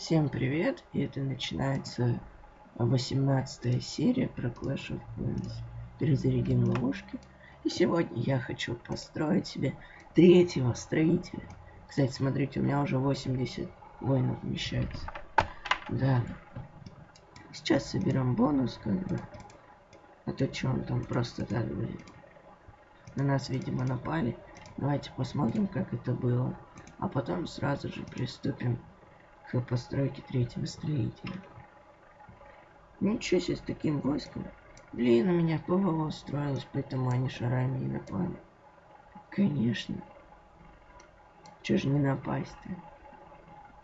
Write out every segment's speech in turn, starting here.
Всем привет! И это начинается 18 серия про Clash of Clans. Перезарядим ловушки. И сегодня я хочу построить себе третьего строителя. Кстати, смотрите, у меня уже 80 воинов вмещается. Да. Сейчас соберем бонус, как бы. А то что он там просто так будет. На нас, видимо, напали. Давайте посмотрим, как это было. А потом сразу же приступим к постройке третьего строителя. Ничего себе с таким войском. Блин, у меня ПВО строилось, поэтому они шарами и напали. Конечно. Че же не напасть-то?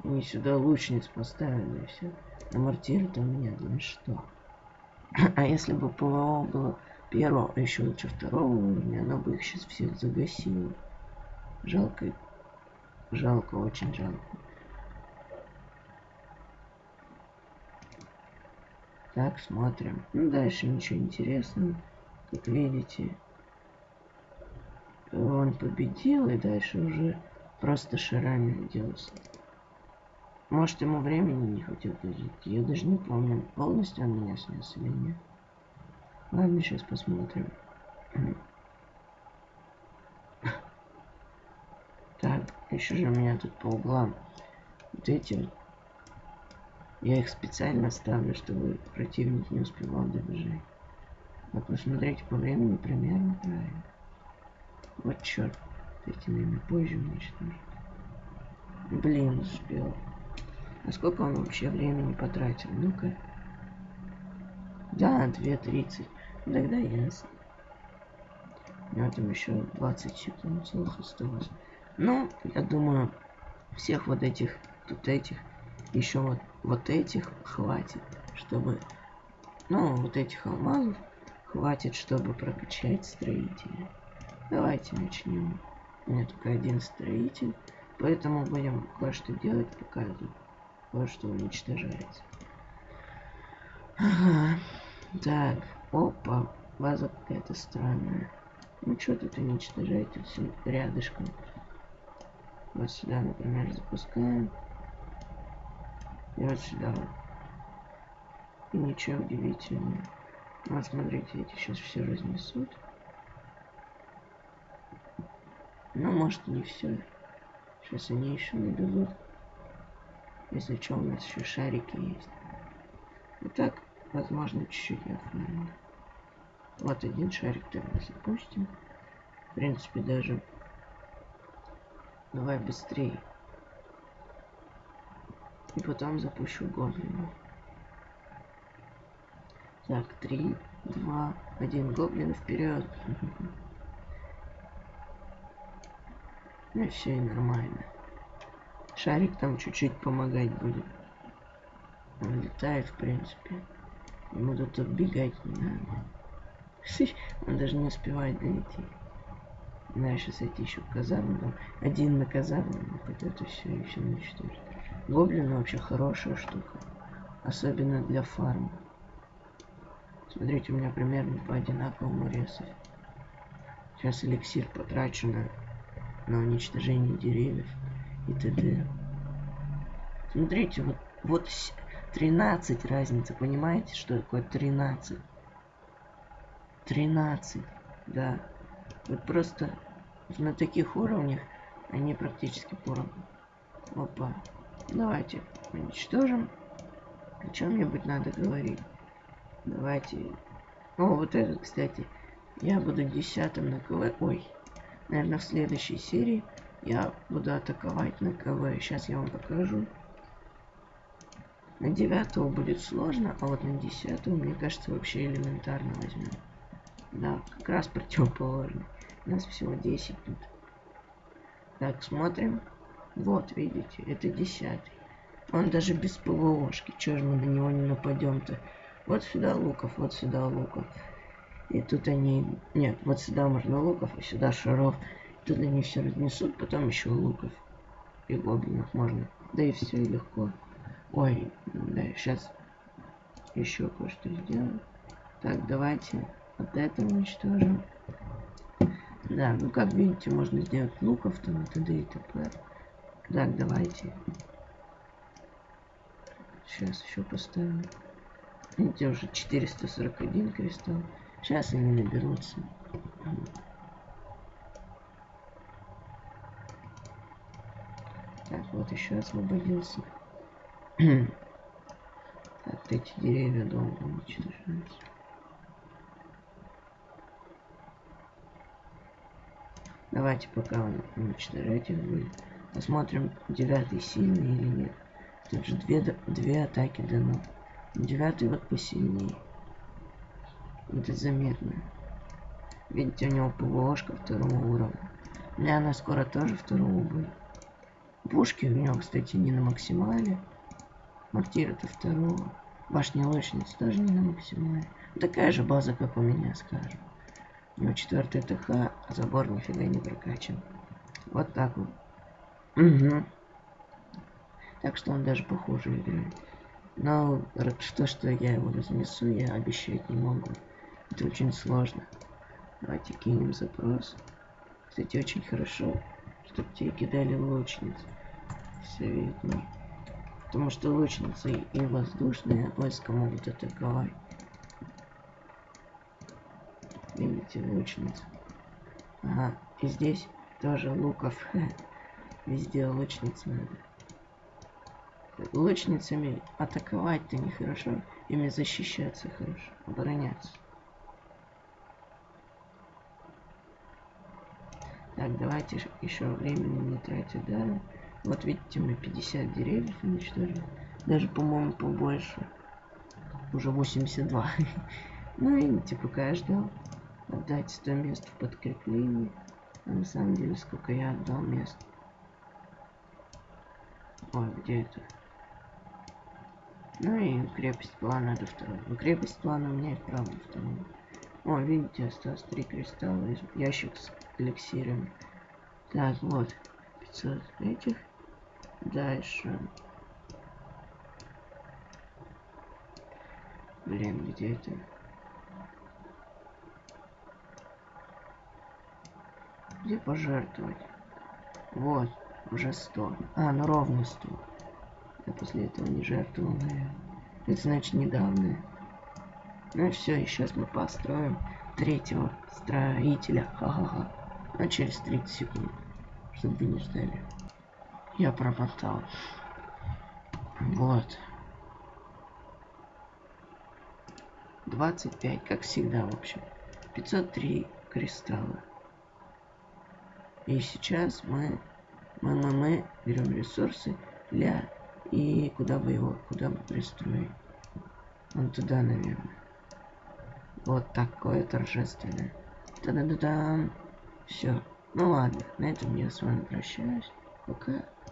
Они сюда лучниц поставили и все. На мортиры-то у меня, да что. А если бы ПВО было первого, а еще лучше второго уровня, оно бы их сейчас всех загасило. Жалко. Жалко, очень жалко. Так, смотрим. Ну, дальше ничего интересного. Как видите, он победил, и дальше уже просто шарами делался. Может, ему времени не хватило жить. Я даже не помню, полностью он меня снес или нет. Ладно, сейчас посмотрим. Так, еще же у меня тут по углам вот эти вот я их специально ставлю, чтобы противник не успевал добежать. Вот посмотрите по времени примерно правильно. Вот черт. Эти время позже уничтожить. Блин, успел. А сколько он вообще времени потратил? Ну-ка. Да, 2.30. Тогда ясно. У него там еще 20 секунд целых осталось. Ну, я думаю, всех вот этих, тут этих, еще вот вот этих хватит, чтобы... Ну, вот этих алмазов хватит, чтобы прокачать строителя. Давайте начнем. У меня только один строитель, поэтому будем кое-что делать, показывать. Кое-что уничтожается. Ага. Так, опа, база какая-то странная. Ну что тут уничтожаете все рядышком. Вот сюда, например, запускаем. И вот сюда. И ничего удивительного. Вот смотрите, эти сейчас все разнесут. Ну, может, не все. Сейчас они еще набегут. Если что, у нас еще шарики есть. И так, возможно, чуть-чуть я оформлю. Вот один шарик тогда запустим. В принципе, даже... Давай быстрее. И потом запущу гоблина. Так, три, два, один гоблин вперед. Ну и все, и нормально. Шарик там чуть-чуть помогать будет. Он летает, в принципе. Ему тут отбегать не надо. Он даже не успевает долететь. Надо сейчас идти еще в казарму. Один на казарму, вот это все еще уничтожить. Гоблин вообще хорошая штука. Особенно для фарма. Смотрите, у меня примерно по одинаковому резать. Сейчас эликсир потрачу на, на уничтожение деревьев и т.д. Смотрите, вот, вот 13 разница, понимаете, что такое 13? 13, да. Вот просто на таких уровнях они практически поровну. Опа. Давайте уничтожим. О чем-нибудь надо говорить. Давайте... О, вот этот, кстати. Я буду десятым на КВ. Ой. Наверное, в следующей серии я буду атаковать на КВ. Сейчас я вам покажу. На девятого будет сложно, а вот на десятого, мне кажется, вообще элементарно возьмем. Да, как раз противоположно. У нас всего 10 тут. Так, смотрим. Вот, видите, это десятый. Он даже без ПВОшки. Чего же мы на него не нападем-то? Вот сюда луков, вот сюда луков. И тут они... Нет, вот сюда можно луков, а сюда шаров. Тут они все разнесут, потом еще луков. И гоблинов можно. Да и все, легко. Ой, да, сейчас еще кое-что сделаем. Так, давайте вот это уничтожим. Да, ну как видите, можно сделать луков там и т.д. и т.п. Так, давайте. сейчас еще поставим. Видите, уже 441 кристалл. Сейчас они наберутся. Так, вот еще освободился. так, эти деревья долго уничтожаются. Давайте пока уничтожать их будет. Посмотрим, девятый сильный или нет. Тут же две, две атаки дано. Девятый вот посильнее. Это заметно. Видите, у него ПВОшка второго уровня. У меня она скоро тоже второго будет. Пушки у него, кстати, не на максимале. Мортир это второго. Башня лучницы тоже не на максимале. Такая же база, как у меня, скажем. У него четвертый ТХ, а забор нифига не прокачан. Вот так вот. Угу. Так что он даже похуже играет. Но что, что я его разнесу, я обещать не могу. Это очень сложно. Давайте кинем запрос. Кстати, очень хорошо, чтобы тебе кидали лучниц. Все видно. Потому что лучницы и воздушные войска могут атаковать. Видите, лучница. Ага, и здесь тоже луков. Везде лучниц надо лучницами атаковать-то нехорошо. Ими защищаться хорошо. Обороняться. Так, давайте еще времени не тратить, да? Вот видите, мы 50 деревьев уничтожили. Даже, по-моему, побольше. Уже 82. ну, пока я ждал. Отдать 100 мест в подкреплении. А на самом деле, сколько я отдал мест. Ой, где это? Ну и крепость плана до второй. Ну, крепость плана у меня и вправо второй. О, видите, осталось три кристалла, ящик с эликсиром. Так, вот, 500 этих. Дальше. Блин, где это? Где пожертвовать? Вот, уже 100. А, ну ровно 100. Я после этого не жертвовал, наверное. Это значит недавно. Ну все, и сейчас мы построим третьего строителя. Ха-ха-ха. А через 30 секунд. Чтобы вы не ждали. Я промотал. Вот. 25, как всегда, в общем. 503 кристалла. И сейчас мы, мы, мы, берем ресурсы для и куда бы его, куда бы пристроить? Вон туда, наверное. Вот такое торжественное. Та-да-да-дам. Все. Ну ладно, на этом я с вами прощаюсь. Пока.